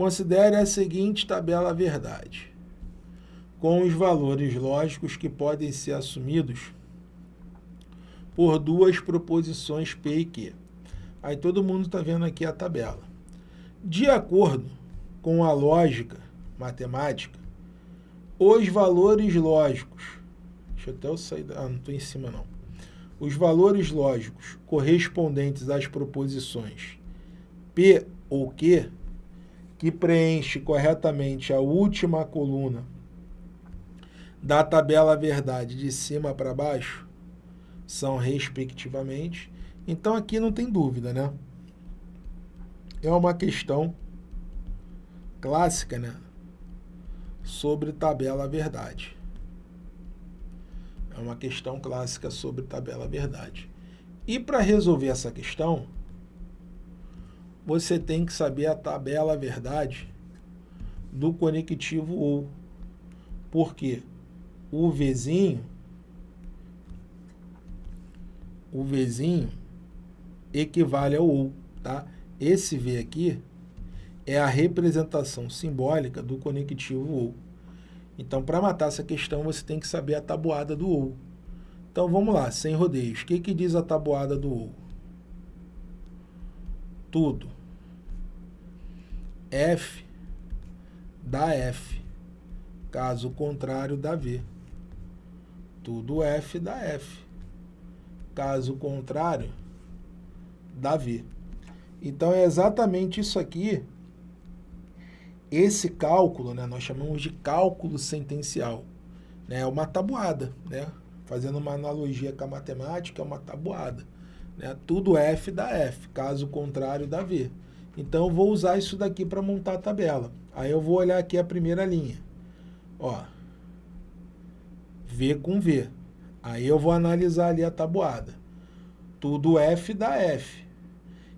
Considere a seguinte tabela verdade, com os valores lógicos que podem ser assumidos por duas proposições P e Q. Aí todo mundo está vendo aqui a tabela. De acordo com a lógica matemática, os valores lógicos, deixa eu até eu sair, ah, não estou em cima não. Os valores lógicos correspondentes às proposições P ou Q, que preenche corretamente a última coluna da tabela verdade de cima para baixo, são respectivamente. Então aqui não tem dúvida, né? É uma questão clássica, né? Sobre tabela verdade. É uma questão clássica sobre tabela verdade. E para resolver essa questão, você tem que saber a tabela verdade do conectivo OU. Porque o Vzinho, o Vzinho equivale ao OU, tá? Esse V aqui é a representação simbólica do conectivo OU. Então, para matar essa questão, você tem que saber a tabuada do OU. Então, vamos lá, sem rodeios. O que, que diz a tabuada do OU? Tudo. F dá F. Caso contrário, dá V. Tudo F dá F. Caso contrário, dá V. Então, é exatamente isso aqui. Esse cálculo, né, nós chamamos de cálculo sentencial. Né, é uma tabuada, né? Fazendo uma analogia com a matemática, é uma tabuada. Né? Tudo F dá F, caso contrário dá V. Então, eu vou usar isso daqui para montar a tabela. Aí eu vou olhar aqui a primeira linha. Ó, V com V. Aí eu vou analisar ali a tabuada. Tudo F dá F.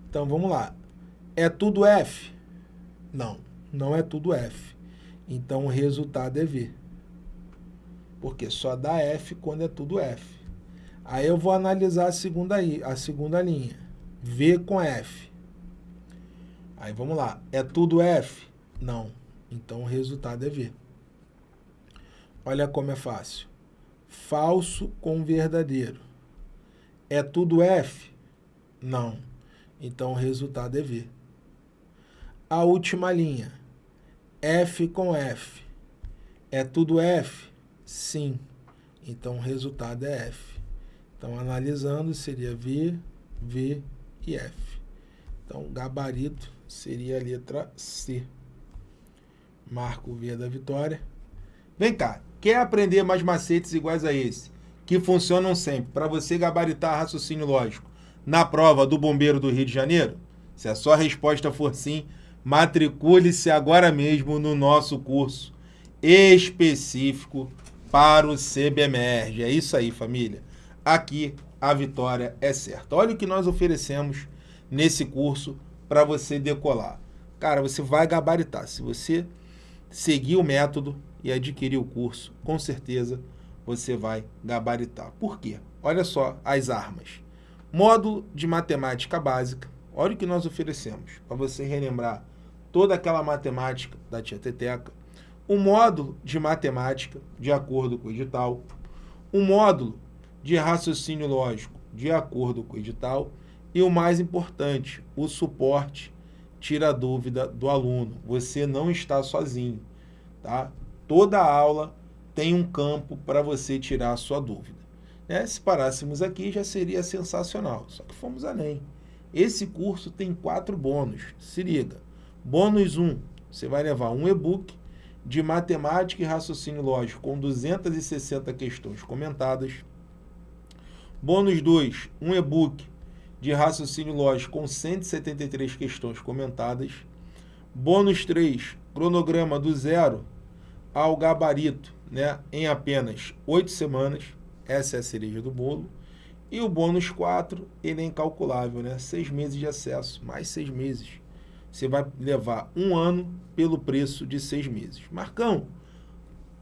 Então, vamos lá. É tudo F? Não, não é tudo F. Então, o resultado é V. Porque só dá F quando é tudo F. Aí eu vou analisar a segunda, a segunda linha. V com F. Aí vamos lá. É tudo F? Não. Então o resultado é V. Olha como é fácil. Falso com verdadeiro. É tudo F? Não. Então, o resultado é V. A última linha, F com F. É tudo F? Sim. Então, o resultado é F. Então, analisando, seria V, V e F. Então, gabarito seria a letra C. Marco o V da vitória. Vem cá, quer aprender mais macetes iguais a esse, que funcionam sempre, para você gabaritar raciocínio lógico? na prova do Bombeiro do Rio de Janeiro? Se a sua resposta for sim, matricule-se agora mesmo no nosso curso específico para o CBMERG. É isso aí, família. Aqui a vitória é certa. Olha o que nós oferecemos nesse curso para você decolar. Cara, você vai gabaritar. Se você seguir o método e adquirir o curso, com certeza você vai gabaritar. Por quê? Olha só as armas. Módulo de matemática básica. Olha o que nós oferecemos, para você relembrar toda aquela matemática da tia Teteca. Um módulo de matemática, de acordo com o edital. Um módulo de raciocínio lógico, de acordo com o edital. E o mais importante, o suporte tira a dúvida do aluno. Você não está sozinho, tá? Toda aula tem um campo para você tirar a sua dúvida. Né? Se parássemos aqui, já seria sensacional. Só que fomos além. Esse curso tem quatro bônus. Se liga. Bônus 1, você vai levar um e-book de matemática e raciocínio lógico com 260 questões comentadas. Bônus 2, um e-book de raciocínio lógico com 173 questões comentadas. Bônus 3, cronograma do zero ao gabarito, né, em apenas 8 semanas. Essa é a cereja do bolo. E o bônus 4, ele é incalculável, né? Seis meses de acesso, mais seis meses. Você vai levar um ano pelo preço de seis meses. Marcão,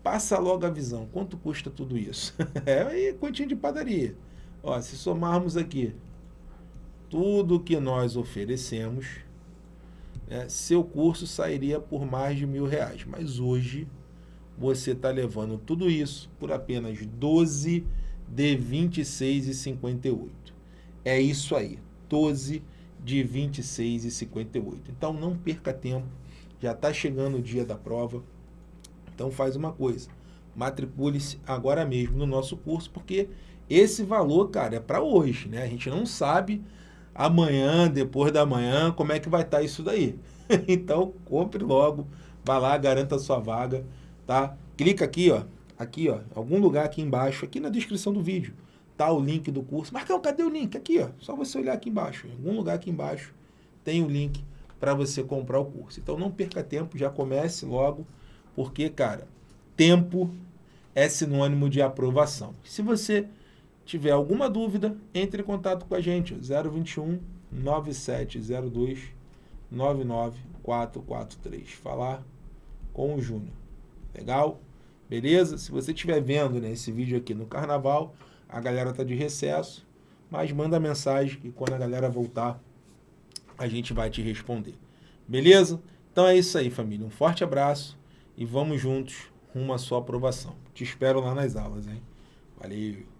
passa logo a visão. Quanto custa tudo isso? é continha de padaria. Ó, se somarmos aqui tudo que nós oferecemos, né, seu curso sairia por mais de mil reais. Mas hoje você está levando tudo isso por apenas 12 de 26,58. É isso aí, 12 de 26,58. Então não perca tempo, já está chegando o dia da prova. Então faz uma coisa, matricule-se agora mesmo no nosso curso, porque esse valor, cara, é para hoje, né? A gente não sabe amanhã, depois da manhã, como é que vai estar tá isso daí. então compre logo, vá lá, garanta a sua vaga, tá? Clica aqui, ó, aqui, ó, algum lugar aqui embaixo, aqui na descrição do vídeo, tá o link do curso. Marcão, cadê o link? Aqui, ó, só você olhar aqui embaixo, em algum lugar aqui embaixo tem o link para você comprar o curso. Então não perca tempo, já comece logo, porque, cara, tempo é sinônimo de aprovação. Se você tiver alguma dúvida, entre em contato com a gente, 021 9702 99443. Falar com o Júnior. Legal? Beleza? Se você estiver vendo né, esse vídeo aqui no carnaval, a galera tá de recesso, mas manda mensagem e quando a galera voltar, a gente vai te responder. Beleza? Então é isso aí, família. Um forte abraço e vamos juntos rumo à sua aprovação. Te espero lá nas aulas, hein? Valeu!